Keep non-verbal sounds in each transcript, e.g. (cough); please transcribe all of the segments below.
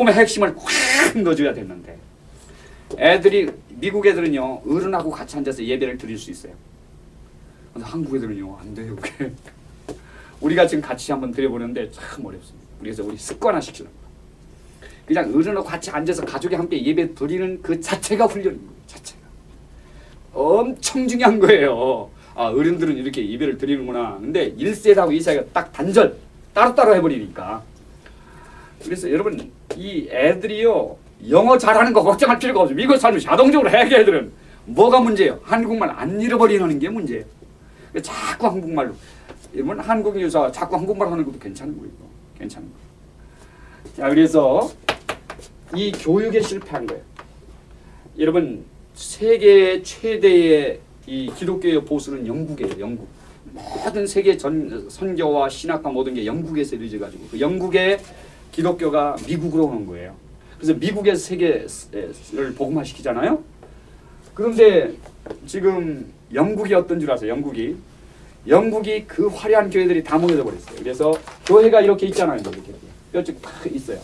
복음의 핵심을 확 넣어줘야 됐는데 애들이 미국 애들은요 어른하고 같이 앉아서 예배를 드릴 수 있어요. 근데 한국 애들은요 안 돼요 그게. 우리가 지금 같이 한번 드려보는데 참 어렵습니다. 그래서 우리 습관화 시키는 거예요. 그냥 어른하고 같이 앉아서 가족이 함께 예배 드리는 그 자체가 훈련인 거예요. 자체가. 엄청 중요한 거예요. 아 어른들은 이렇게 예배를 드리는구나. 근데 1세하고 2세가 딱 단절 따로따로 해버리니까. 그래서 여러분 이 애들이요 영어 잘하는 거 걱정할 필요가 없어요. 미국 살면 자동적으로 해야 애들은 뭐가 문제예요? 한국말 안 잃어버리는 게 문제예요. 자꾸 한국말로 여러분 한국 유사 자꾸 한국말 하는 것도 괜찮은 거예요. 괜찮은 거. 자 그래서 이 교육에 실패한 거예요. 여러분 세계 최대의 이 기독교의 보수는 영국이에요. 영국. 모든 세계 전 선교와 신학과 모든 게 영국에서 이루어져 가지고 그 영국의 기독교가 미국으로 오는 거예요. 그래서 미국에서 세계를 복음화시키잖아요. 그런데 지금 영국이 어떤 줄 아세요? 영국이 영국이 그 화려한 교회들이 다 모여져 버렸어요. 그래서 교회가 이렇게 있잖아요. 이렇게 뼈쭉 딱 있어요.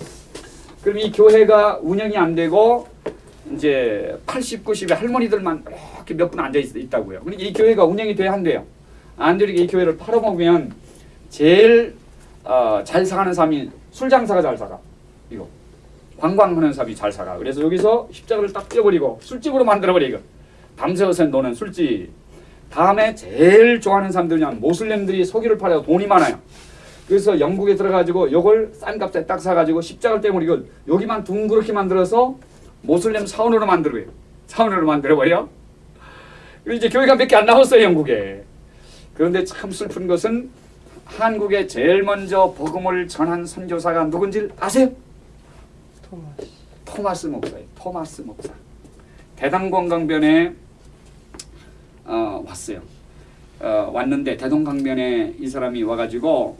그럼 이 교회가 운영이 안 되고 이제 80, 90의 할머니들만 이렇게 몇 분 앉아 있, 다고요 그러니까 이 교회가 운영이 돼야 한대요. 안 되니까 이 교회를 팔아먹으면 제일 어, 잘 사가는 사람이 술 장사가 잘 사가. 이거 관광하는 사람이 잘 사가. 그래서 여기서 십자가를 딱 떼버리고 술집으로 만들어버리고 밤새워서 노는 술집. 다음에 제일 좋아하는 사람들은 모슬렘들이 석유를 팔아서 돈이 많아요. 그래서 영국에 들어가지고 요걸 싼 값에 딱 사가지고 십자가를 떼버리고 여기만 둥그렇게 만들어서 모슬렘 사원으로 만들어요. 사원으로 만들어버려. 그리고 이제 교회가 몇 개안 남았어요 영국에. 그런데 참 슬픈 것은 한국에 제일 먼저 복음을 전한 선교사가 누군지 아세요? 토마스. 토마스 목사예요. 토마스 목사. 대담관광변에 어, 왔어요. 어, 왔는데 대동강변에 이 사람이 와가지고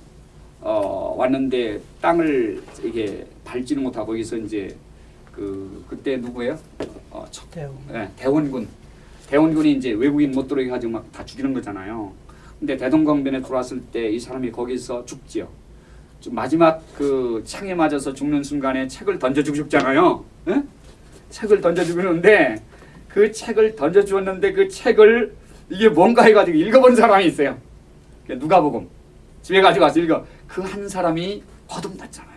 어, 왔는데 땅을 이게 밟지는 못하고 여기서 이제 그 그때 누구예요? 어, 첫, 대우. 네, 대원군. 대원군이 이제 외국인 못 들어오게 가지고 막 다 죽이는 거잖아요. 근데 대동강변에 들어왔을 때 이 사람이 거기서 죽지요. 좀 마지막 그 창에 맞아서 죽는 순간에 책을 던져주고 죽잖아요. 예? 책을 던져주는데 그 책을 던져 주었는데 그 책을 이게 뭔가 해가지고 읽어본 사람이 있어요. 누가복음 집에 가지고 와서 읽어. 그 한 사람이 거듭났잖아요.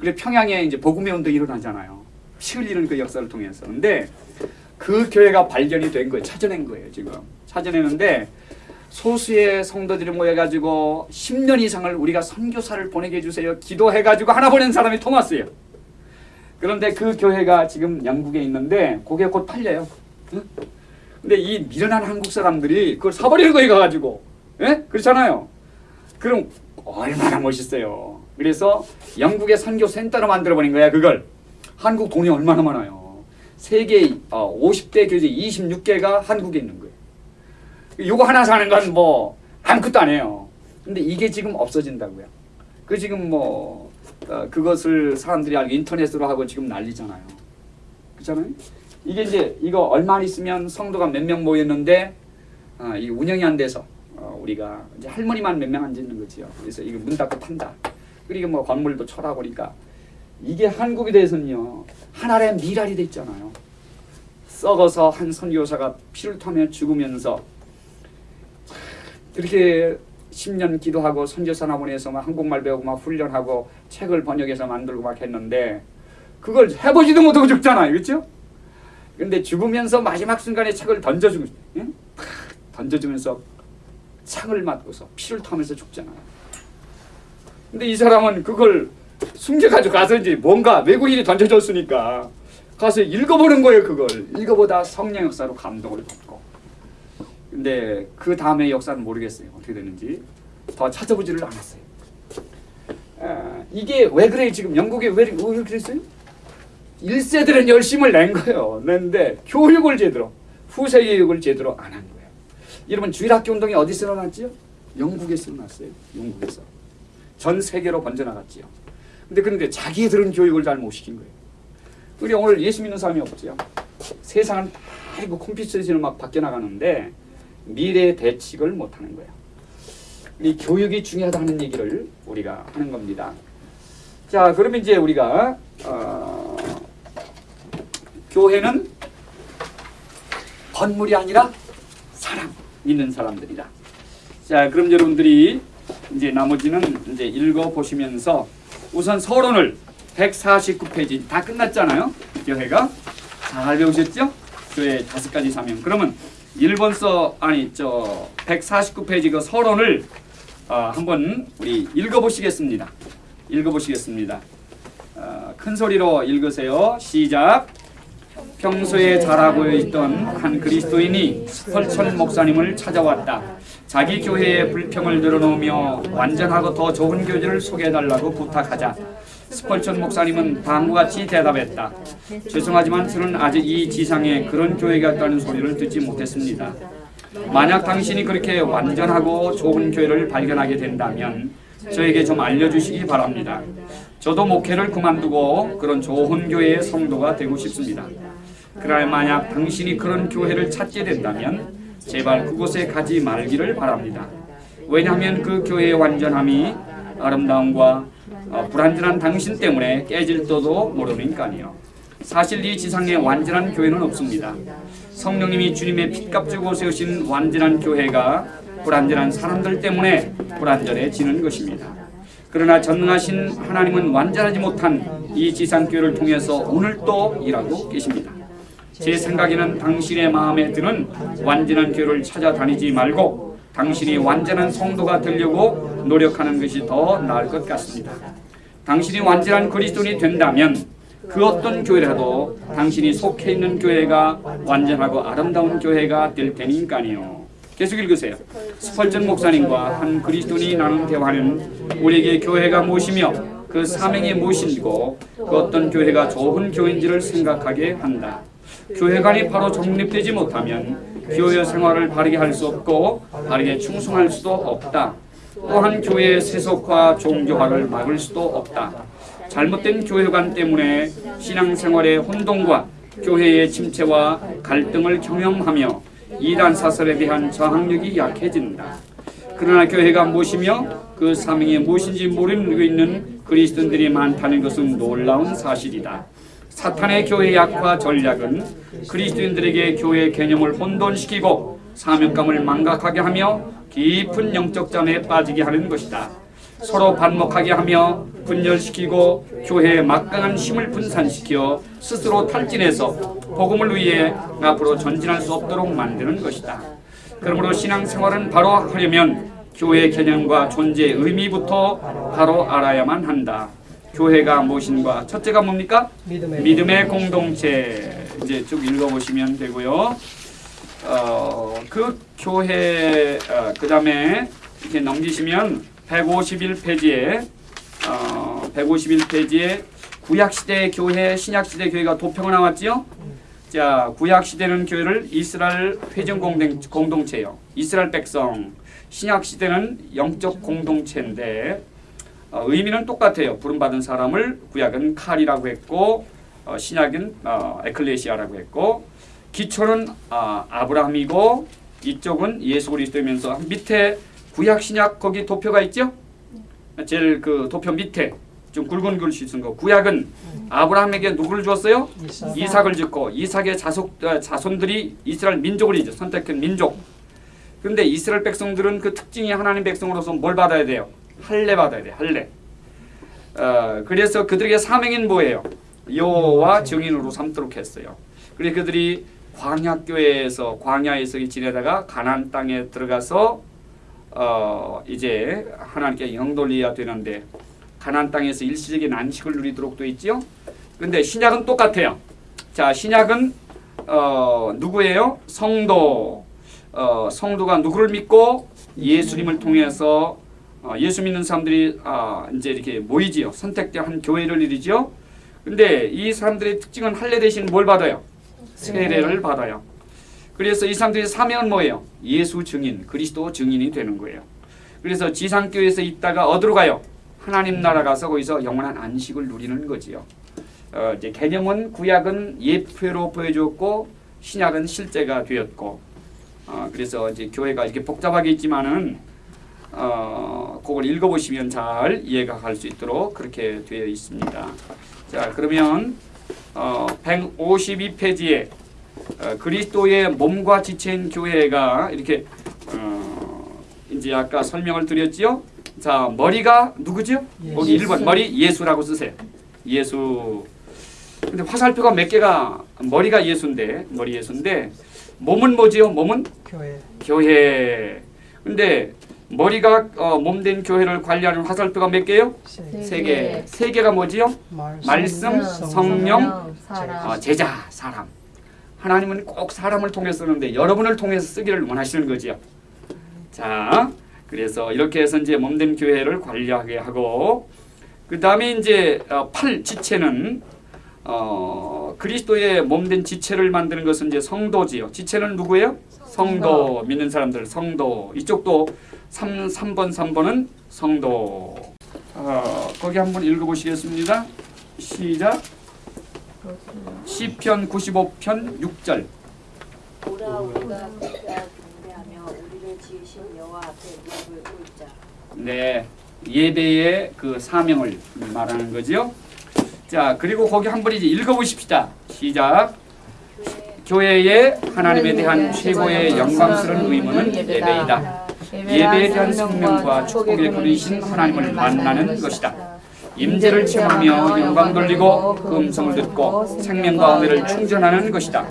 그래 평양에 이제 복음의 운동이 일어나잖아요. 피 흘리는 그 역사를 통해서. 근데 그 교회가 발견이 된 거예요. 찾아낸 거예요. 지금 찾아내는데 소수의 성도들이 모여가지고 10년 이상을 우리가 선교사를 보내게 해주세요. 기도해가지고 하나 보낸 사람이 토마스예요. 그런데 그 교회가 지금 영국에 있는데 그게 곧 팔려요. 응? 근데 이 미련한 한국 사람들이 그걸 사버리는 거예요. 가가지고. 예? 그렇잖아요. 그럼 얼마나 멋있어요. 그래서 영국의 선교 센터로 만들어버린 거야. 그걸. 한국 돈이 얼마나 많아요. 세계 50대 교재 26개가 한국에 있는 거예요. 요거 하나 사는 건 뭐 아무것도 아니에요. 근데 이게 지금 없어진다고요. 그 지금 뭐 어, 그것을 사람들이 알고 인터넷으로 하고 지금 난리잖아요. 그렇잖아요. 이게 이제 이거 얼마 있으면 성도가 몇 명 모였는데 어, 이 운영이 안 돼서 어, 우리가 이제 할머니만 몇 명 앉아 있는 거지요. 그래서 이거 문 닫고 판다. 그리고 뭐 건물도 철하고 그러니까 이게 한국에 대해서는요 하나의 미랄이 돼 있잖아요. 썩어서 한 선교사가 피를 타며 죽으면서 그렇게 10년 기도하고 보내서 막 한국말 배우고 막 훈련하고 책을 번역해서 만들고 막 했는데 그걸 해보지도 못하고 죽잖아요. 그렇죠? 근데 죽으면서 마지막 순간에 책을 던져주고 응? 던져주면서 창을 맞고서 피를 타면서 죽잖아요. 근데 이 사람은 그걸 숨겨가지고 가서 이제 뭔가 외국인이 던져줬으니까 가서 읽어보는 거예요. 그걸 읽어보다 성령 역사로 감동을 받고 근데 그 다음에 역사는 모르겠어요. 어떻게 되는지 더 찾아보지를 않았어요. 아, 이게 왜 그래 지금 영국에 왜, 왜 그랬어요? 1세들은 열심을 낸 거예요. 냈는데 교육을 제대로 후세 교육을 제대로 안 한 거예요. 여러분 주일학교 운동이 어디서 일어났지요? 영국에서 일어났어요. 영국에서. 전 세계로 번져나갔지요. 근데 그런데 자기들은 교육을 잘 못 시킨 거예요. 우리 오늘 예수 믿는 사람이 없지요. 세상은 다 이거 컴퓨터에서 막 바뀌어 나가는데 미래 대책을 못 하는 거예요. 이 교육이 중요하다는 얘기를 우리가 하는 겁니다. 자, 그러면 이제 우리가 어, 교회는 건물이 아니라 사람 믿는 사람들이다. 자, 그럼 여러분들이 이제 나머지는 이제 읽어 보시면서 우선 서론을 149페이지 다 끝났잖아요. 교회가 잘 배우셨죠? 교회 다섯 가지 사명. 그러면 1번서 아니 저 149페이지 그 서론을 어, 한번 우리 읽어 보시겠습니다. 읽어 보시겠습니다. 어, 큰 소리로 읽으세요. 시작. 평소에 잘하고 있던 한 그리스도인이 스펄천 목사님을 찾아왔다. 자기 교회의 불평을 늘어놓으며 완전하고 더 좋은 교제를 소개해달라고 부탁하자 스펄천 목사님은 다음과 같이 대답했다. 죄송하지만 저는 아직 이 지상에 그런 교회가 있다는 소리를 듣지 못했습니다. 만약 당신이 그렇게 완전하고 좋은 교회를 발견하게 된다면 저에게 좀 알려주시기 바랍니다. 저도 목회를 그만두고 그런 좋은 교회의 성도가 되고 싶습니다. 그날 만약 당신이 그런 교회를 찾게 된다면 제발 그곳에 가지 말기를 바랍니다. 왜냐하면 그 교회의 완전함이 아름다움과 어, 불완전한 당신 때문에 깨질지도 모르니까요. 사실 이 지상에 완전한 교회는 없습니다. 성령님이 주님의 핏값 주고 세우신 완전한 교회가 불완전한 사람들 때문에 불완전해지는 것입니다. 그러나 전능하신 하나님은 완전하지 못한 이 지상 교회를 통해서 오늘도 일하고 계십니다. 제 생각에는 당신의 마음에 드는 완전한 교회를 찾아다니지 말고 당신이 완전한 성도가 되려고 노력하는 것이 더 나을 것 같습니다. 당신이 완전한 그리스도인이 된다면 그 어떤 교회라도 당신이 속해 있는 교회가 완전하고 아름다운 교회가 될 테니까요. 계속 읽으세요. 스펄전 목사님과 한 그리스도인이 나눈 대화는 우리에게 교회가 무엇이며 그 사명이 무엇인고 그 어떤 교회가 좋은 교회인지를 생각하게 한다. 교회관이 바로 정립되지 못하면 교회 생활을 바르게 할 수 없고 바르게 충성할 수도 없다. 또한 교회의 세속화, 종교화를 막을 수도 없다. 잘못된 교회관 때문에 신앙생활의 혼동과 교회의 침체와 갈등을 경험하며 이단 사설에 대한 저항력이 약해진다. 그러나 교회가 무엇이며 그 사명이 무엇인지 모르고 있는 그리스도인들이 많다는 것은 놀라운 사실이다. 사탄의 교회 약화 전략은 그리스도인들에게 교회 개념을 혼돈시키고 사명감을 망각하게 하며 깊은 영적 잠에 빠지게 하는 것이다. 서로 반목하게 하며 분열시키고 교회의 막강한 힘을 분산시켜 스스로 탈진해서 복음을 위해 앞으로 전진할 수 없도록 만드는 것이다. 그러므로 신앙생활은 바로 하려면 교회 개념과 존재의 의미부터 바로 알아야만 한다. 교회가 무엇인가? 첫째가 뭡니까? 믿음의, 믿음의 공동체. 이제 쭉 읽어보시면 되고요. 어, 그 교회 어, 그 다음에 이렇게 넘기시면 151페이지에 어, 151페이지에 구약 시대 교회, 신약 시대 교회가 도표가 나왔지요. 자, 구약 시대는 교회를 이스라엘 회전 공동, 공동체요. 이스라엘 백성. 신약 시대는 영적 공동체인데 어, 의미는 똑같아요. 부름받은 사람을 구약은 칼이라고 했고 어, 신약은 어, 에클레시아라고 했고 기초는 아, 아브라함이고 이쪽은 예수 그리스도이면서 밑에 구약 신약 거기 도표가 있죠? 제일 그 도표 밑에 좀 굵은 글씨 쓴 거. 구약은 아브라함에게 누구를 주었어요? 이삭, 이삭을 짓고 이삭의 자속 어, 자손들이 이스라엘 민족을 이제 선택한 민족. 그런데 이스라엘 백성들은 그 특징이 하나님 백성으로서 뭘 받아야 돼요? 할례 받아야 돼. 할례. 어, 그래서 그들에게 사명인 뭐예요? 여호와 증인으로 삼도록 했어요. 그래서 그들이 광야 교회에서 광야에서 지내다가 가나안 땅에 들어가서 어, 이제 하나님께 영돌려야 되는데 가나안 땅에서 일시적인 안식을 누리도록 돼 있지요. 근데 신약은 똑같아요. 자, 신약은 어, 누구예요? 성도. 어, 성도가 누구를 믿고 예수님을 통해서 어, 예수 믿는 사람들이 아, 이제 이렇게 모이지요. 선택된 한 교회를 이루죠. 근데 이 사람들의 특징은 할례 대신 뭘 받아요? 세례를 받아요. 그래서 이 사람들의 사명은 뭐예요? 예수 증인, 그리스도 증인이 되는 거예요. 그래서 지상교회에서 있다가 어디로 가요? 하나님 나라 가서 거기서 영원한 안식을 누리는 거지요. 어, 이제 개념은 구약은 예표로 보여줬고 신약은 실제가 되었고 어, 그래서 이제 교회가 이렇게 복잡하게 있지만은 어, 그걸 읽어보시면 잘 이해가 갈 수 있도록 그렇게 되어 있습니다. 자 그러면 어, 152페이지에 어, 그리스도의 몸과 지체인 교회가 이렇게 어, 이제 아까 설명을 드렸지요. 자 머리가 누구죠? 거기 예수. 1번 머리 예수라고 쓰세요. 예수. 근데 화살표가 몇 개가 머리가 예수인데 머리 예수인데 몸은 뭐지요? 몸은 교회 교회. 근데 머리가 어, 몸된 교회를 관리하는 화살표가 몇 개요? 세 개. 세 개가 뭐지요? 말씀, 성령, 사람. 어, 제자, 사람. 하나님은 꼭 사람을 통해 쓰는데 여러분을 통해서 쓰기를 원하시는 거지요. 자, 그래서 이렇게 해서 이제 몸된 교회를 관리하게 하고 그 다음에 이제 어, 팔 지체는 어, 그리스도의 몸된 지체를 만드는 것은 이제 성도지요. 지체는 누구예요? 성도 믿는 사람들 성도 이쪽도 3, 3번 3번은 성도 어, 거기 한번 읽어보시겠습니다. 시작 시편 95편 6절 오라 우리가 각자 경배하며 우리를 지으신 여호와 앞에 무릎을 꿇자. 네 예배의 그 사명을 말하는 거지요. 자 그리고 거기 한번 이제 읽어보십시다. 시작 교회의 하나님에 대한 최고의 영광스러운 의무는 예배이다. 예배에 대한 생명과 축복의 그리신 하나님을 만나는 것이다. 임재를 체험하며 영광 돌리고 그 음성을 듣고 생명과 은혜를 충전하는 것이다.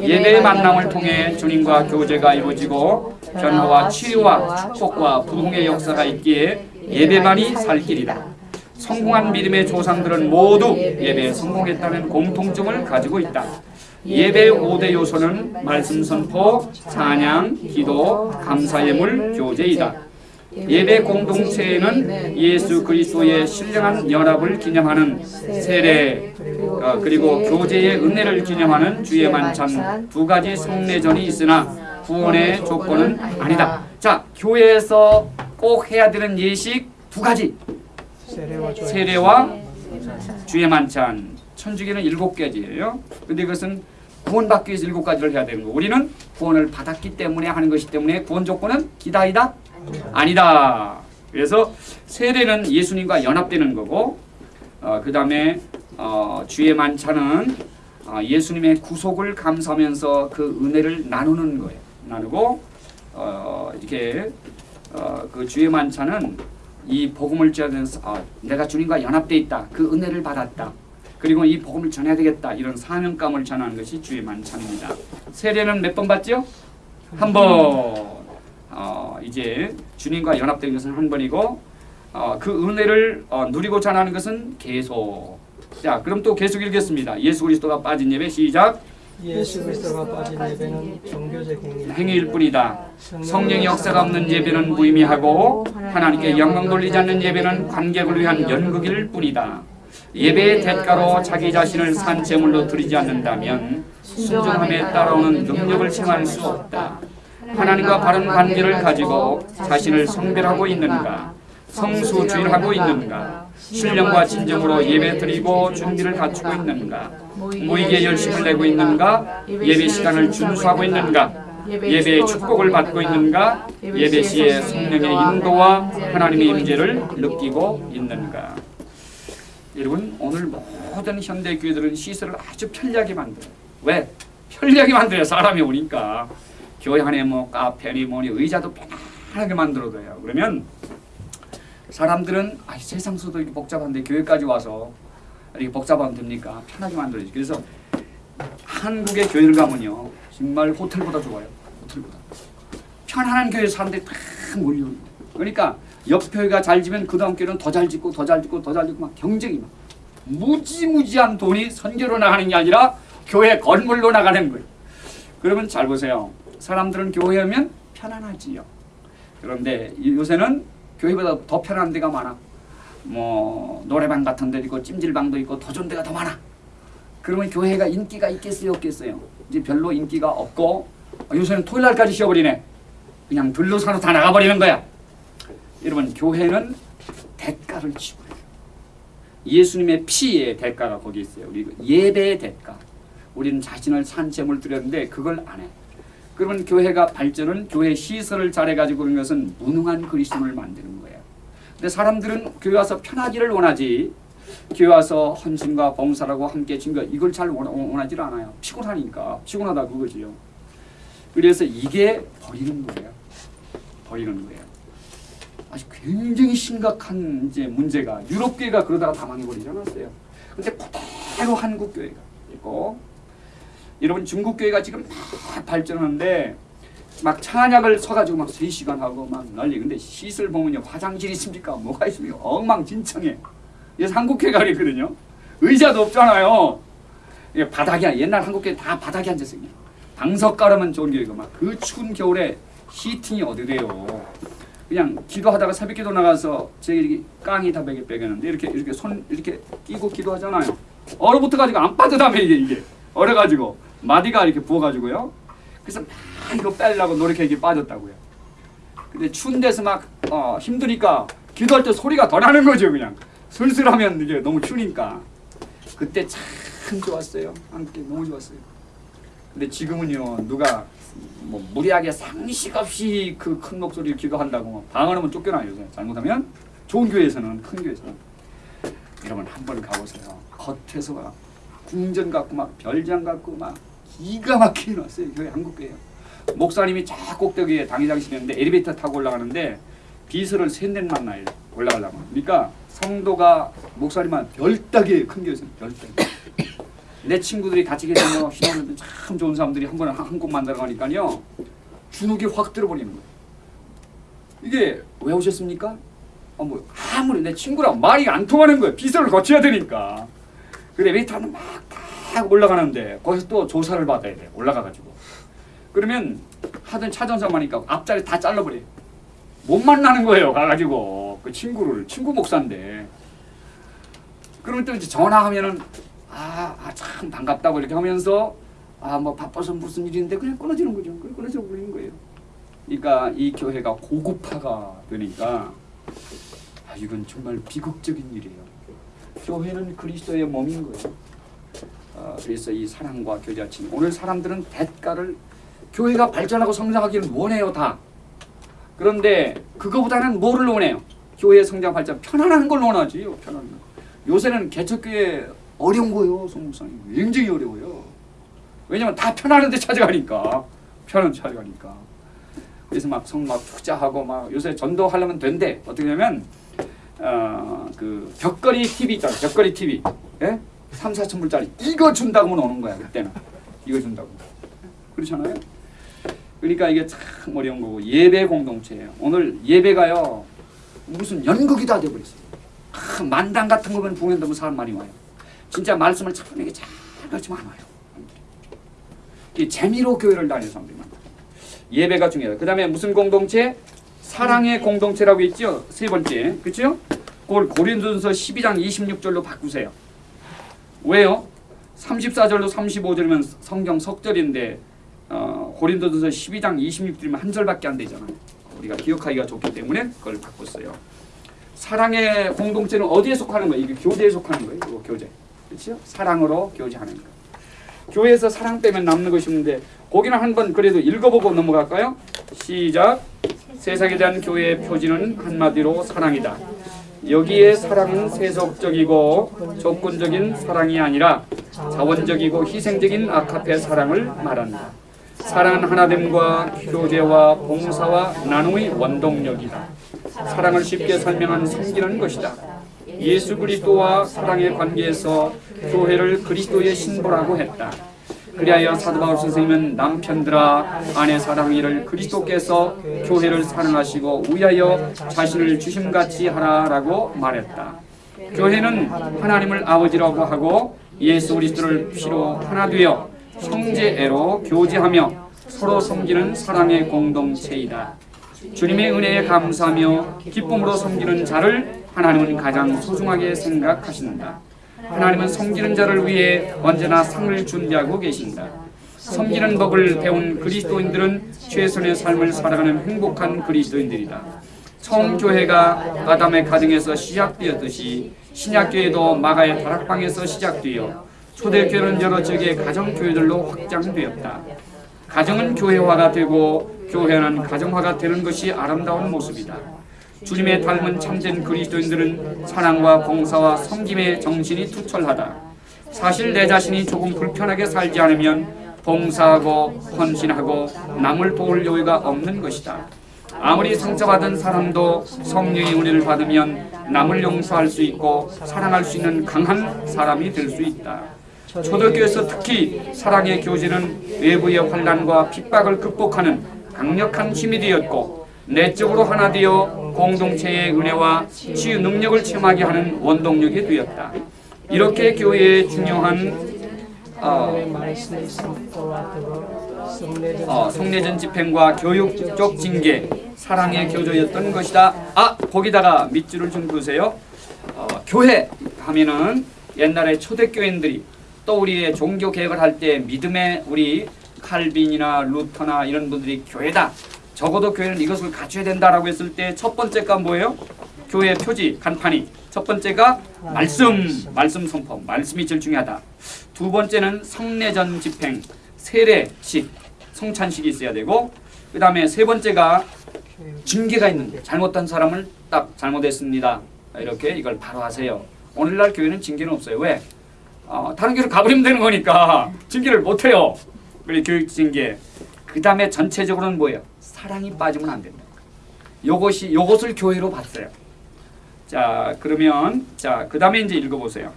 예배의 만남을 통해 주님과 교제가 이루어지고 변화와 치유와 축복과 부흥의 역사가 있기에 예배만이 살 길이다. 성공한 믿음의 조상들은 모두 예배에 성공했다는 공통점을 가지고 있다. 예배의 5대 요소는 말씀 선포, 찬양, 기도, 감사 예물, 교제이다. 예배 공동체에는 예수 그리스도의 신령한 연합을 기념하는 세례 어, 그리고 교제의 은혜를 기념하는 주의 만찬 두 가지 성례전이 있으나 구원의 조건은 아니다. 자 교회에서 꼭 해야 되는 예식 두 가지 세례와 주의 만찬 천주교는 일곱 가지예요. 근데 그것은 구원받기 위해서 일곱 가지를 해야 되는 거. 우리는 구원을 받았기 때문에 하는 것이기 때문에 구원 조건은 기다이다 아니다. 그래서 세례는 예수님과 연합되는 거고, 어, 그 다음에 어, 주의 만찬은 어, 예수님의 구속을 감사하면서 그 은혜를 나누는 거예요. 나누고 어, 이렇게 어, 그 주의 만찬은 이 복음을 전해서 아, 내가 주님과 연합돼 있다. 그 은혜를 받았다. 그리고 이 복음을 전해야 되겠다. 이런 사명감을 전하는 것이 주의 만찬입니다. 세례는 몇 번 받죠? 한 번. 어, 이제 주님과 연합된 것은 한 번이고 어, 그 은혜를 어, 누리고 전하는 것은 계속. 자, 그럼 또 계속 읽겠습니다. 예수 그리스도가 빠진 예배 시작. 예수 그리스도가 빠진 예배는 종교적 행위 행위일 뿐이다. 성령의 역사가 없는 예배는 무의미하고 하나님께 영광 돌리지 않는 예배는 관객을 위한 연극일 뿐이다. 예배의 대가로 자기 자신을 산재물로 드리지 않는다면 순종함에 따라오는 능력을 체험할 수 없다. 하나님과 바른 관계를 가지고 자신을 성별하고 있는가? 성수주의하고 있는가? 신령과 진정으로 예배 드리고 준비를 갖추고 있는가? 모이게 열심을 내고 있는가? 예배 시간을 준수하고 있는가? 예배의 축복을 받고 있는가? 예배 시에 성령의 인도와 하나님의 임재를 느끼고 있는가? 여러분 오늘 모든 현대 교회들은 시설을 아주 편리하게 만들어요. 왜? 편리하게 만들어요. 사람이 오니까 교회 안에 뭐 카페니 뭐니 의자도 편하게 만들어둬요. 그러면 사람들은 아, 세상 수도 이렇게 복잡한데 교회까지 와서 이렇게 복잡하면 됩니까? 편하게 만들어야지. 그래서 한국의 교회를 가면요 정말 호텔보다 좋아요. 호텔보다 편안한 교회 사람들이 다 몰려. 그러니까 옆 교회가 잘 지면 그 다음 교회는 더 잘 짓고 더 잘 짓고 더 잘 짓고 막 경쟁이 막 무지무지한 돈이 선교로 나가는 게 아니라 교회 건물로 나가는 거예요. 그러면 잘 보세요. 사람들은 교회 오면 편안하지요. 그런데 이- 요새는 교회보다 더 편한 데가 많아. 뭐 노래방 같은 데 있고 찜질방도 있고 더 좋은 데가 더 많아. 그러면 교회가 인기가 있겠어요, 없겠어요? 이제 별로 인기가 없고 어, 요새는 토요일 날까지 쉬어버리네. 그냥 들러사로 다 나가버리는 거야. 여러분 교회는 대가를 치고요. 예수님의 피의 대가가 거기 있어요. 우리 예배의 대가. 우리는 자신을 산채물 드렸는데 그걸 안 해. 그러면 교회가 발전은 교회 시설을 잘해가지고 그런 것은 무능한 그리스도를 만드는 거예요. 근데 사람들은 교회 와서 편하기를 원하지 교회 와서 헌신과 봉사라고 함께 증거 이걸 잘 원- 원하지를 않아요. 피곤하니까 피곤하다 그거지요. 그래서 이게 버리는 거예요. 버리는 거예요. 아주 굉장히 심각한 이제 문제가 유럽 교회가 그러다가 다 망해버리지 않았어요. 근데 그대로 한국 교회가 있고 여러분 중국 교회가 지금 막 발전하는데 막 찬약을 서가지고 막 3시간 하고 막 난리. 근데 시설 보면요 화장실 있습니까? 뭐가 있습니까? 엉망진창해 그래서 한국 교회가 그랬거든요. 의자도 없잖아요. 바닥이야 옛날 한국 교회 다 바닥에 앉았어요. 방석 깔으면 좋은 교회가 막 그 추운 겨울에 히팅이 어디 돼요 그냥 기도하다가 새벽 기도 나가서 제가 이렇게 깡이 다 베개 빼겠는데 이렇게 이렇게 손 이렇게 끼고 기도하잖아요. 얼어붙어 가지고 안 빠져다며 이게 이게. 얼어 가지고 마디가 이렇게 부어 가지고요. 그래서 막 이거 빼려고 노력해 이게 빠졌다고요. 근데 추운 데서 막 어, 힘드니까 기도할 때 소리가 더 나는 거죠 그냥. 슬슬하면 이게 너무 추니까. 그때 참 좋았어요. 함께 너무 좋았어요. 근데 지금은요 누가 뭐 무리하게 상식 없이 그 큰 목소리를 기도한다고 막 방언하면 쫓겨나요. 잘못하면 좋은 교회에서는 큰 교회에서는. 여러분 한번 가보세요. 겉에서 막 궁전 같고 막 별장 같고 막 기가 막히게 놨어요. 교회 한국 교회요. 목사님이 저 꼭대기에 당회장실이었는데 엘리베이터 타고 올라가는데 비서를 셋넷 만 나요 올라가려면 그러니까 성도가 목사님만 별따기에 큰 교회에서는 별따기 내 친구들이 같이 계시면 신앙들 참 좋은 사람들이 한 번에 한- 한국 만나러 가니까요 주눅이 확 들어버리는 거예요. 이게 왜 오셨습니까? 어, 뭐 아무리 내 친구랑 말이 안 통하는 거예요. 비서를 거쳐야 되니까. 그래 웨이터는 막딱 올라가는데 거기서 또 조사를 받아야 돼. 올라가가지고. 그러면 하던 차전서하니까 앞자리 다 잘라버려요. 못 만나는 거예요. 가가지고 그 친구를 친구 목사인데. 그러면 또 이제 전화하면은 아, 아, 참 반갑다고 이렇게 하면서 아, 뭐 바빠서 무슨 일인데 그냥 끊어지는 거죠. 그냥 끊어져 버리는 거예요. 그러니까 이 교회가 고급화가 되니까 아, 이건 정말 비극적인 일이에요. 교회는 그리스도의 몸인 거예요. 아, 그래서 이 사랑과 교제하심 오늘 사람들은 대가를 교회가 발전하고 성장하기를 원해요 다. 그런데 그거보다는 뭐를 원해요? 교회 성장 발전 편안한 걸 원하지요. 편안한 거. 요새는 개척교회 어려운 거예요, 성목사님. 굉장히 어려워요. 왜냐면 다 편안한 데 찾아가니까. 편한 데 찾아가니까. 그래서 막성막 투자하고 막 요새 전도하려면 된대. 어떻게 하면 어 그 벽걸이 TV 있잖아요. 벽걸이 TV. 예? 3, 4천 불짜리 이거 준다고 면 오는 거야, 그때는. 이거 준다고. 그렇잖아요. 그러니까 이게 참 어려운 거고 예배 공동체예요. 오늘 예배가요. 무슨 연극이 다 돼버렸어요. 아, 만당 같은 거면 공연 되면 사람 많이 와요. 진짜 말씀을 참되게 잘 가르치면 안 와요. 이 재미로 교회를 다니는 사람들이 많다. 예배가 중요하다. 그 다음에 무슨 공동체? 사랑의 공동체라고 있죠. 세 번째. 그렇죠? 그걸 고린도전서 12장 26절로 바꾸세요. 왜요? 34절로 35절이면 성경 석절인데 어, 고린도전서 12장 26절이면 한 절밖에 안 되잖아요. 우리가 기억하기가 좋기 때문에 그걸 바꿨어요. 사랑의 공동체는 어디에 속하는 거예요? 이게 교제에 속하는 거예요. 이거 교제. 그렇죠? 사랑으로 교제하는 거. 교회에서 사랑 빼면 남는 것이 없는데 거기는 한번 그래도 읽어보고 넘어갈까요? 시작. 세상에 대한 교회의 표지는 한마디로 사랑이다. 여기에 사랑은 세속적이고 조건적인 사랑이 아니라 자원적이고 희생적인 아카페 사랑을 말한다. 사랑은 하나됨과 교제와 봉사와 나눔의 원동력이다. 사랑을 쉽게 설명한 섬기는 것이다. 예수 그리스도와 사랑의 관계에서 교회를 그리스도의 신부라고 했다. 그리하여 사도 바울 선생님은 남편들아 아내 사랑이를 그리스도께서 교회를 사랑하시고 위하여 자신을 주심같이 하라라고 말했다. 교회는 하나님을 아버지라고 하고 예수 그리스도를 피로 하나 되어 형제애로 교제하며 서로 섬기는 사랑의 공동체이다. 주님의 은혜에 감사하며 기쁨으로 섬기는 자를 하나님은 가장 소중하게 생각하신다. 하나님은 섬기는 자를 위해 언제나 상을 준비하고 계신다. 섬기는 법을 배운 그리스도인들은 최선의 삶을 살아가는 행복한 그리스도인들이다. 처음 교회가 아담의 가정에서 시작되었듯이 신약교회도 마가의 다락방에서 시작되어 초대교회는 여러 지역의 가정교회들로 확장되었다. 가정은 교회화가 되고 교회는 가정화가 되는 것이 아름다운 모습이다. 주님의 닮은 참된 그리스도인들은 사랑과 봉사와 섬김의 정신이 투철하다. 사실 내 자신이 조금 불편하게 살지 않으면 봉사하고 헌신하고 남을 도울 여유가 없는 것이다. 아무리 상처받은 사람도 성령의 은혜를 받으면 남을 용서할 수 있고 사랑할 수 있는 강한 사람이 될 수 있다. 초대교회에서 특히 사랑의 교제는 외부의 환란과 핍박을 극복하는 강력한 힘이 되었고 내적으로 하나 되어 공동체의 은혜와 치유 능력을 체험하게 하는 원동력이 되었다. 이렇게 교회의 중요한 어, 어, 성례전 집행과 교육적 징계, 사랑의 교조였던 것이다. 아 거기다가 밑줄을 좀 그으세요. 어, 교회 하면은 옛날에 초대교인들이 또 우리의 종교 개혁을 할 때 믿음의 우리 칼빈이나 루터나 이런 분들이 교회다. 적어도 교회는 이것을 갖춰야 된다라고 했을 때 첫 번째가 뭐예요? 교회 표지 간판이 첫 번째가 말씀, 말씀 선포, 말씀이 제일 중요하다. 두 번째는 성례전 집행, 세례식, 성찬식이 있어야 되고 그 다음에 세 번째가 징계가 있는데 잘못한 사람을 딱 잘못했습니다. 이렇게 이걸 바로 하세요. 오늘날 교회는 징계는 없어요. 왜? 어, 다른 교회로 가버리면 되는 거니까 징계를 못해요. 교육 징계. 그 다음에 전체적으로는 뭐예요? 사랑이 빠지면 안 된다. 요것이 요것을 교회로 봤어요. 자 그러면 자 그 다음에 이제 읽어 보세요.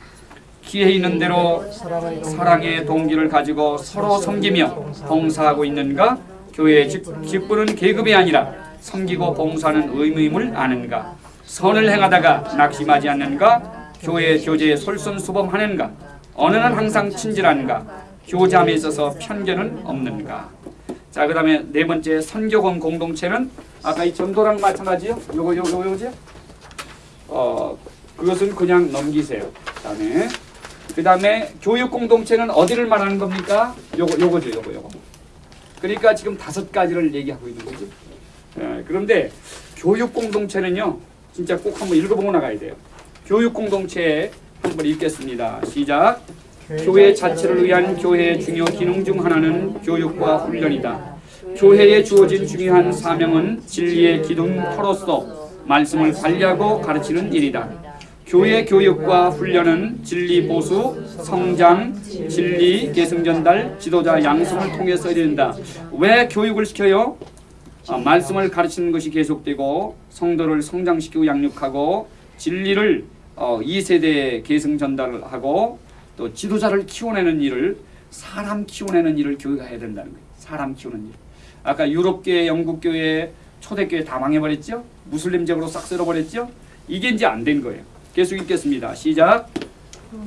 기회 있는 대로 사랑의 동기를 가지고 서로 섬기며 봉사하고 있는가? 교회의 직- 직분은 계급이 아니라 섬기고 봉사하는 의무임을 아는가? 선을 행하다가 낙심하지 않는가? 교회 교제에 솔선수범하는가? 언어는 항상 친절한가? 교제함에 있어서 편견은 없는가? 자, 그 다음에 네 번째 선교공 공동체는 아까 이 전도랑 마찬가지요. 요거 요거 요거죠? 어, 그것은 그냥 넘기세요. 그 다음에 그 다음에 교육 공동체는 어디를 말하는 겁니까? 요거 요거죠, 요거 요거. 그러니까 지금 다섯 가지를 얘기하고 있는 거죠. 예, 그런데 교육 공동체는요, 진짜 꼭 한번 읽어보고 나가야 돼요. 교육 공동체 한번 읽겠습니다. 시작. 교회 자체를 위한 교회의 중요 기능 중 하나는 교육과 훈련이다. 교회에 주어진 중요한 사명은 진리의 기둥터로서 말씀을 관리하고 가르치는 일이다. 교회 교육과 훈련은 진리 보수, 성장, 진리 계승 전달, 지도자 양성을 통해서 이룬다. 왜 교육을 시켜요? 아, 말씀을 가르치는 것이 계속되고 성도를 성장시키고 양육하고 진리를 어, 2세대에 계승 전달을 하고 또 지도자를 키워내는 일을 사람 키워내는 일을 교회가 해야 된다는 거예요. 사람 키우는 일. 아까 유럽교회, 영국교회, 초대교회 다 망해버렸죠? 무슬림적으로 싹 쓸어버렸죠? 이게 이제 안 된 거예요. 계속 읽겠습니다. 시작.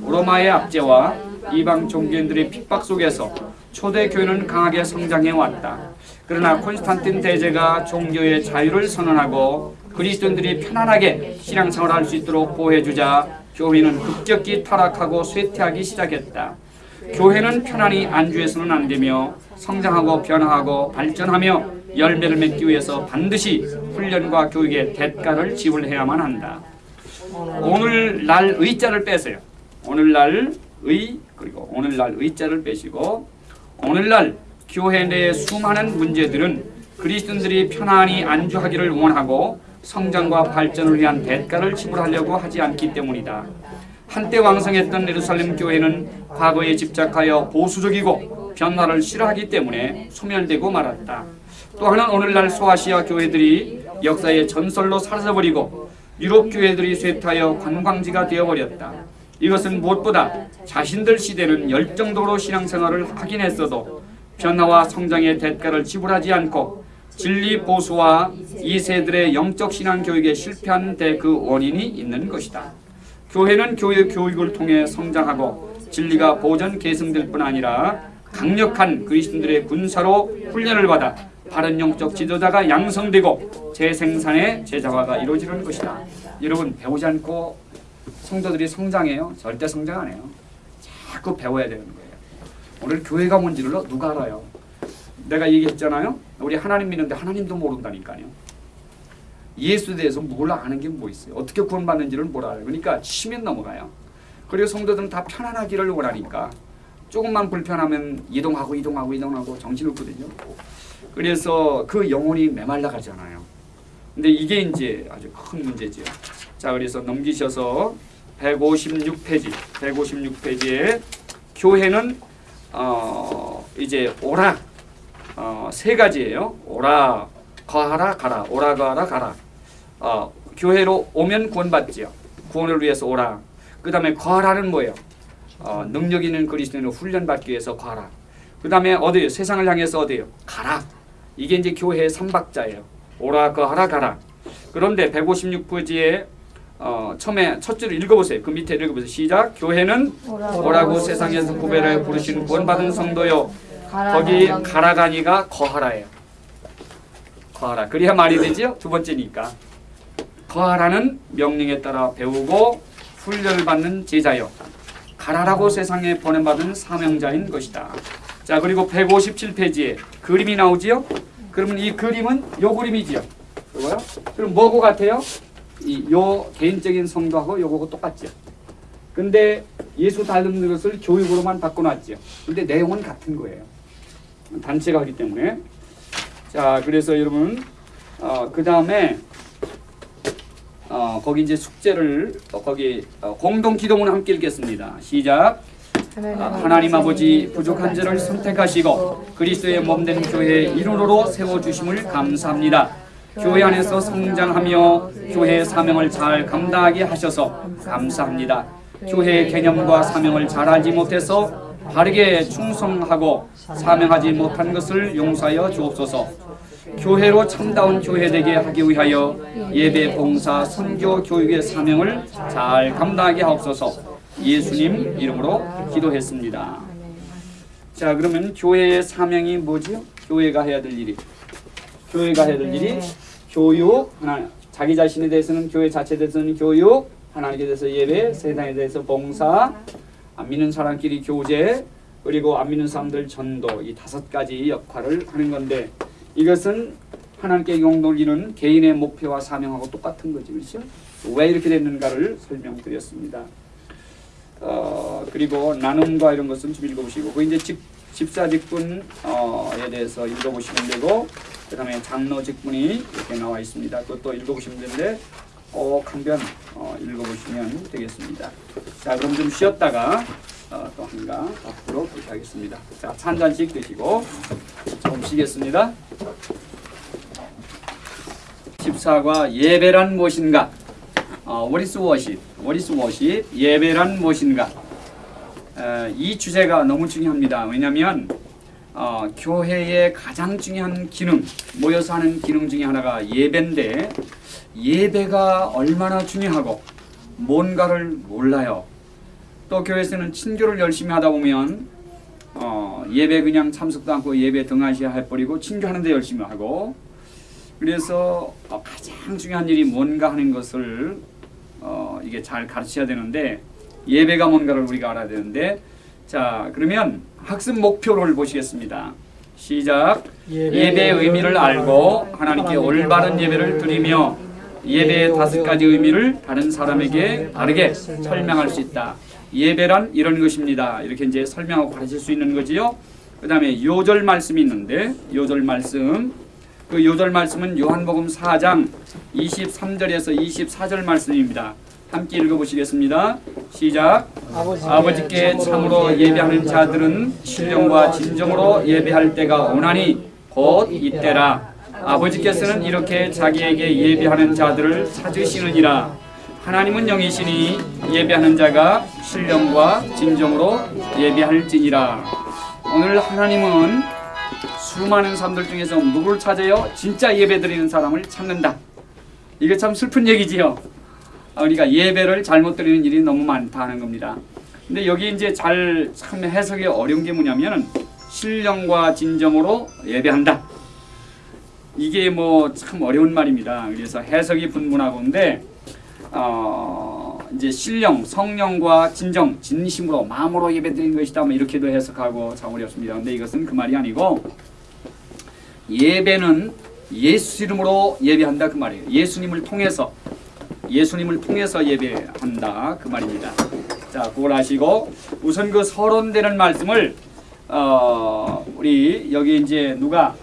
로마의 압제와 이방 종교인들의 핍박 속에서 초대교회는 강하게 성장해 왔다. 그러나 콘스탄틴 대제가 종교의 자유를 선언하고 그리스도인들이 편안하게 신앙생활을 할수 있도록 보호해주자 교회는 급격히 타락하고 쇠퇴하기 시작했다. 교회는 편안히 안주해서는 안 되며 성장하고 변화하고 발전하며 열매를 맺기 위해서 반드시 훈련과 교육의 대가를 지불해야만 한다. 오늘날 의자를 빼세요. 오늘날 의 그리고 오늘날 의자를 빼시고 오늘날 교회 내 수많은 문제들은 그리스도인들이 편안히 안주하기를 원하고 성장과 발전을 위한 대가를 지불하려고 하지 않기 때문이다. 한때 왕성했던 예루살렘 교회는 과거에 집착하여 보수적이고 변화를 싫어하기 때문에 소멸되고 말았다. 또 하나는 오늘날 소아시아 교회들이 역사의 전설로 사라져버리고 유럽 교회들이 쇠퇴하여 관광지가 되어버렸다. 이것은 무엇보다 자신들 시대는 열정적으로 신앙생활을 하긴 했어도 변화와 성장의 대가를 지불하지 않고 진리 보수와 2세들의 영적 신앙 교육에 실패한 데 그 원인이 있는 것이다. 교회는 교회 교육을 통해 성장하고 진리가 보전 계승될 뿐 아니라 강력한 그리스도인들의 군사로 훈련을 받아 바른 영적 지도자가 양성되고 재생산의 제자화가 이루어지는 것이다. 여러분 배우지 않고 성도들이 성장해요? 절대 성장 안 해요. 자꾸 배워야 되는 거예요. 오늘 교회가 뭔지를 누가 알아요? 내가 얘기했잖아요. 우리 하나님 믿는데 하나님도 모른다니까요. 예수에 대해서 몰라 아는 게 뭐 있어요? 어떻게 구원받는지를 몰라요. 그러니까 치면 넘어가요. 그리고 성도들은 다 편안하기를 원하니까 조금만 불편하면 이동하고 이동하고 이동하고 정신없거든요. 그래서 그 영혼이 메말라 가잖아요. 근데 이게 이제 아주 큰 문제죠. 자, 그래서 넘기셔서 156페이지, 156페이지에 교회는 어 이제 오라 어, 세 가지예요. 오라 거하라 가라. 오라 거하라 가라. 어, 교회로 오면 구원받지요. 구원을 위해서 오라. 그 다음에 거하라는 뭐예요? 어, 능력 있는 그리스도인으로 훈련받기 위해서 거하라. 그 다음에 어디요? 세상을 향해서 어디요? 가라. 이게 이제 교회의 삼박자예요. 오라 거하라 가라. 그런데 156페이지에 어, 처음에 첫 줄을 읽어보세요. 그 밑에 읽어보세요. 시작. 교회는 오라고 세상에서 구별하여 부르신 구원받은 성도요. 거기 가라가니가 거하라예요. 거하라. 그래야 말이 되죠. 두 번째니까. 거하라는 명령에 따라 배우고 훈련을 받는 제자요. 가라라고 세상에 보내받은 사명자인 것이다. 자 그리고 157페이지에 그림이 나오지요. 그러면 이 그림은 요 그림이지요. 그거요? 그럼 뭐고 같아요? 이 요 개인적인 성도하고 요거하고 똑같죠. 근데 예수 닮는 것을 교육으로만 바꿔놨죠. 근데 내용은 같은 거예요. 단체가 하기 때문에. 자, 그래서 여러분, 어, 그 다음에, 어, 거기 이제 숙제를, 어, 거기, 어, 공동 기도문 함께 읽겠습니다. 시작. 아, 하나님 아버지 부족한 자를 선택하시고 그리스도의 몸된 교회의 일원으로 세워주심을 감사합니다. 교회 안에서 성장하며 교회의 사명을 잘 감당하게 하셔서 감사합니다. 교회의 개념과 사명을 잘 알지 못해서 바르게 충성하고 사명하지 못한 것을 용서하여 주옵소서. 교회로 참다운 교회 되게 하기 위하여 예배, 봉사, 선교, 교육의 사명을 잘 감당하게 하옵소서. 예수님 이름으로 기도했습니다. 자, 그러면 교회의 사명이 뭐지요? 교회가 해야 될 일이 교회가 해야 될 일이 교육 하나 자기 자신에 대해서는 교회 자체에 대해서는 교육 하나님께 대해서 예배 세상에 대해서 봉사 안 믿는 사람끼리 교제 그리고 안 믿는 사람들 전도 이 다섯 가지 역할을 하는 건데 이것은 하나님께 용돌리는 개인의 목표와 사명하고 똑같은 거지 그렇죠? 왜 이렇게 됐는가를 설명드렸습니다. 어, 그리고 나눔과 이런 것은 좀 읽어보시고 그 이제 집, 집사 직분에 대해서 읽어보시면 되고 그 다음에 장로 직분이 이렇게 나와 있습니다. 그것도 읽어보시면 되는데 꼭한편 어, 읽어보시면 되겠습니다. 자 그럼 좀 쉬었다가 어, 또 한가 앞으로 하겠습니다. 자, 한 잔씩 드시고 좀 쉬겠습니다. 14과 예배란 무엇인가? 어, What is worship? What is worship? 예배란 무엇인가? 에, 이 주제가 너무 중요합니다. 왜냐하면 어, 교회의 가장 중요한 기능, 모여서 하는 기능 중에 하나가 예배인데 예배가 얼마나 중요하고 뭔가를 몰라요. 또 교회에서는 친교를 열심히 하다 보면 어, 예배 그냥 참석도 않고 예배 등하시 해버리고 친교하는데 열심히 하고 그래서 어, 가장 중요한 일이 뭔가 하는 것을 어, 이게 잘 가르쳐야 되는데 예배가 뭔가를 우리가 알아야 되는데 자 그러면 학습 목표를 보시겠습니다. 시작. 예배의 의미를 알고 하나님께 올바른 예배를 드리며 예배의 다섯 가지 의미를 다른 사람에게 바르게 설명할 수 있다. 예배란 이런 것입니다. 이렇게 이제 설명하고 가르칠 수 있는 거지요. 그 다음에 요절 말씀이 있는데 요절 말씀 그 요절 말씀은 요한복음 4장 23절에서 24절 말씀입니다. 함께 읽어보시겠습니다. 시작. 아버지께 참으로 예배하는 자들은 신령과 진정으로 예배할 때가 오나니 곧 이때라. 아버지께서는 이렇게 자기에게 예배하는 자들을 찾으시느니라. 하나님은 영이시니 예배하는 자가 신령과 진정으로 예배할지니라. 오늘 하나님은 수많은 사람들 중에서 누구를 찾아요? 진짜 예배드리는 사람을 찾는다. 이게 참 슬픈 얘기지요. 우리가 예배를 잘못 드리는 일이 너무 많다는 겁니다. 근데 여기 이제 잘 참 해석이 어려운 게 뭐냐면은 신령과 진정으로 예배한다. 이게 뭐 참 어려운 말입니다. 그래서 해석이 분분하고인데 어 이제 신령, 성령과 진정, 진심으로 마음으로 예배드리는 것이다. 뭐 이렇게도 해석하고 참 어렵습니다. 근데 이것은 그 말이 아니고 예배는 예수 이름으로 예배한다 그 말이에요. 예수님을 통해서 예수님을 통해서 예배한다 그 말입니다. 자, 그걸 아시고 우선 그 서론되는 말씀을 어, 우리 여기 이제 누가 어,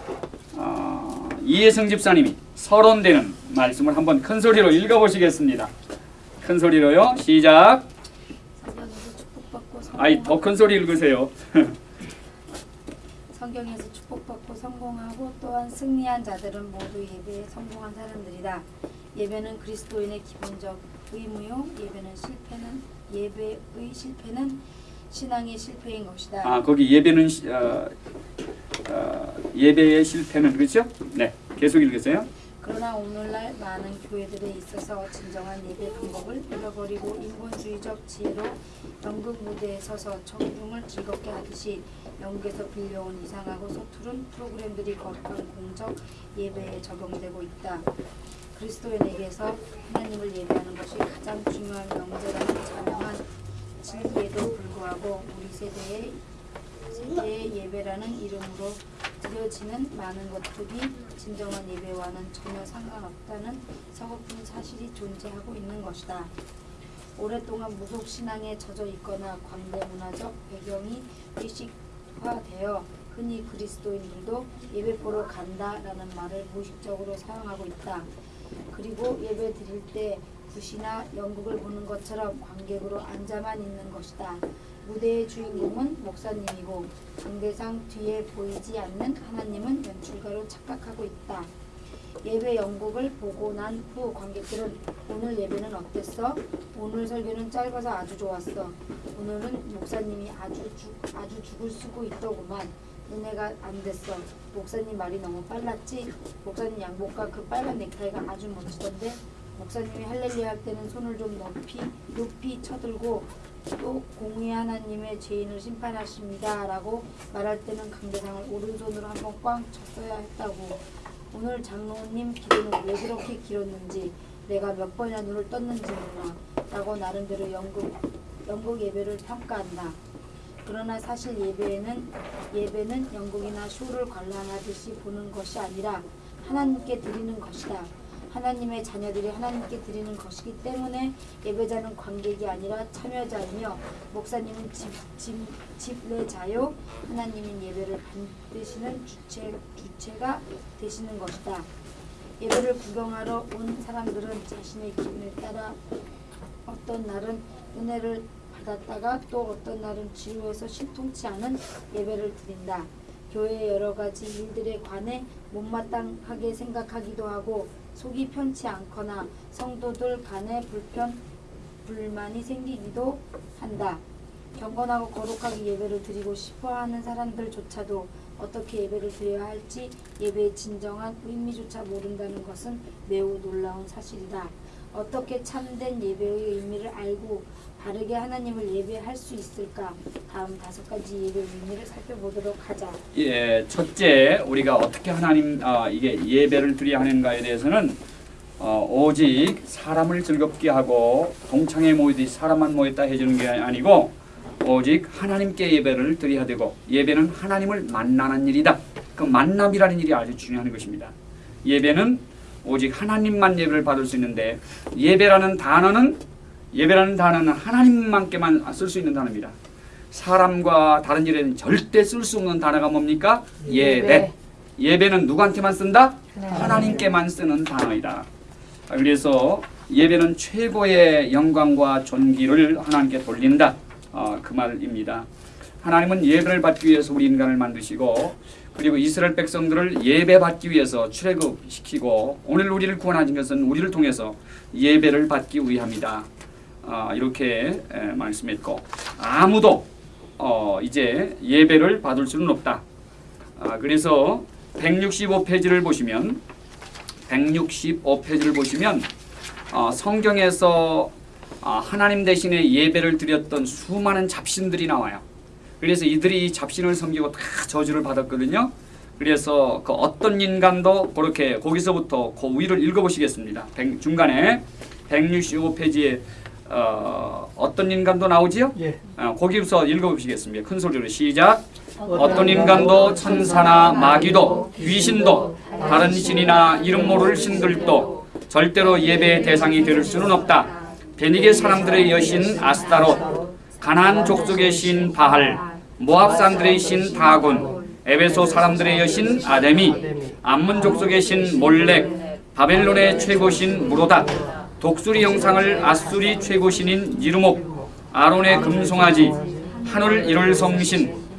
이혜성 집사님이 서론되는 말씀을 한번 큰 소리로 읽어보시겠습니다. 큰 소리로요. 시작. 아이 더 큰 소리 읽으세요. (laughs) 성경에서 축복받고 성공하고 또한 승리한 자들은 모두 예배에 성공한 사람들이다. 예배는 그리스도인의 기본적 의무요. 예배는 실패는 예배의 실패는 신앙의 실패인 것이다. 아 거기 예배는 시- 어, 어, 예배의 실패는 그렇죠? 네. 계속 읽으세요. 그러나 오늘날 많은 교회들에 있어서 진정한 예배 방법을 잃어버리고 인본주의적 지혜로 연극 무대에 서서 청중을 즐겁게 하듯이 영국에서 빌려온 이상하고 서투른 프로그램들이 거룩한 공적 예배에 적용되고 있다. 그리스도인에게서 하나님을 예배하는 것이 가장 중요한 명제라는 자명한 진리에도 불구하고 우리 세대의 세대의 예배라는 이름으로 드려지는 많은 것들이 진정한 예배와는 전혀 상관없다는 서글픈 사실이 존재하고 있는 것이다. 오랫동안 무속 신앙에 젖어 있거나 광대 문화적 배경이 의식화되어 흔히 그리스도인들도 예배 보러 간다라는 말을 무의식적으로 사용하고 있다. 그리고 예배 드릴 때 굿이나 연극을 보는 것처럼 관객으로 앉아만 있는 것이다. 무대의 주인공은 목사님이고 강대상 뒤에 보이지 않는 하나님은 연출가로 착각하고 있다. 예배 연극을 보고 난 후 관객들은 오늘 예배는 어땠어? 오늘 설교는 짧아서 아주 좋았어. 오늘은 목사님이 아주 죽 아주 죽을 쓰고 있더구만. 은혜가 안 됐어. 목사님 말이 너무 빨랐지? 목사님 양복과 그 빨간 넥타이가 아주 멋지던데? 목사님이 할렐루야 할 때는 손을 좀 높이 높이 쳐들고 또 공의 하나님의 죄인을 심판하십니다 라고 말할 때는 강대상을 오른손으로 한번 꽝 쳤어야 했다고 오늘 장로님 기도는 왜 그렇게 길었는지 내가 몇 번이나 눈을 떴는지 몰라 라고 나름대로 연극, 연극 예배를 평가한다 그러나 사실 예배에는 예배는 연극이나 쇼를 관람하듯이 보는 것이 아니라 하나님께 드리는 것이다. 하나님의 자녀들이 하나님께 드리는 것이기 때문에 예배자는 관객이 아니라 참여자이며 목사님은 집, 집, 집례자요 하나님인 예배를 받으시는 주체, 주체가 되시는 것이다. 예배를 구경하러 온 사람들은 자신의 기분에 따라 어떤 날은 은혜를 받았다가 또 어떤 날은 지루해서 신통치 않은 예배를 드린다. 교회의 여러 가지 일들에 관해 못마땅하게 생각하기도 하고 속이 편치 않거나 성도들 간에 불편 불만이 생기기도 한다. 경건하고 거룩하게 예배를 드리고 싶어 하는 사람들조차도 어떻게 예배를 드려야 할지 예배의 진정한 의미조차 모른다는 것은 매우 놀라운 사실이다. 어떻게 참된 예배의 의미를 알고 바르게 하나님을 예배할 수 있을까? 다음 다섯 가지 예배의 의미를 살펴보도록 하자. 예, 첫째 우리가 어떻게 하나님 아, 이게 예배를 드려야 하는가에 대해서는 어, 오직 사람을 즐겁게 하고 동창회 모이듯이 사람만 모였다 해주는 게 아니고 오직 하나님께 예배를 드려야 되고 예배는 하나님을 만나는 일이다. 그 만남이라는 일이 아주 중요한 것입니다. 예배는 오직 하나님만 예배를 받을 수 있는데 예배라는 단어는 예배라는 단어는 하나님만께만 쓸 수 있는 단어입니다. 사람과 다른 일에는 절대 쓸 수 없는 단어가 뭡니까? 예배. 예배는 누구한테만 쓴다? 하나님께만 쓰는 단어이다. 그래서 예배는 최고의 영광과 존귀를 하나님께 돌린다. 어, 그 말입니다. 하나님은 예배를 받기 위해서 우리 인간을 만드시고 그리고 이스라엘 백성들을 예배 받기 위해서 출애굽시키고 오늘 우리를 구원하신 것은 우리를 통해서 예배를 받기 위함이다. 아, 이렇게 에, 말씀했고 아무도 어, 이제 예배를 받을 수는 없다. 아, 그래서 165페이지를 보시면 165페이지를 보시면 어, 성경에서 어, 하나님 대신에 예배를 드렸던 수많은 잡신들이 나와요. 그래서 이들이 이 잡신을 섬기고 다 저주를 받았거든요. 그래서 그 어떤 인간도 그렇게 거기서부터 그 위를 읽어보시겠습니다. 백- 중간에 165페이지에 어, 어떤 인간도 나오지요? 예. 어, 거기서 읽어보시겠습니다. 큰 소리로 시작. 어떤 인간도 천사나 마귀도 귀신도 다른 신이나 이름 모를 신들도 절대로 예배의 대상이 될 수는 없다. 베니게 사람들의 여신 아스타롯, 가나안 족속의 신 바할, 모압 사람들의 신 다곤, 에베소 사람들의 여신 아데미, 암문 족속의 신 몰렉, 바벨론의 최고신 무로다 독수리 형상을 아수리 최고신인 니르목 아론의 금송아지 하늘 이룰 성신